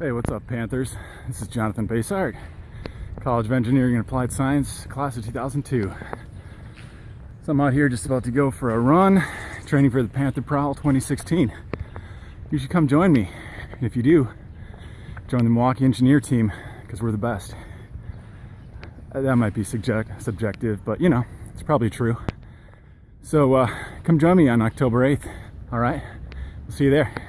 Hey, what's up, Panthers? This is Jonathan Basart, College of Engineering and Applied Science, class of 2002. So I'm out here just about to go for a run, training for the Panther Prowl 2016. You should come join me. And if you do, join the Milwaukee Engineer team, because we're the best. Uh, that might be subject, subjective, but you know, it's probably true. So uh, come join me on October 8th, all right? We'll see you there.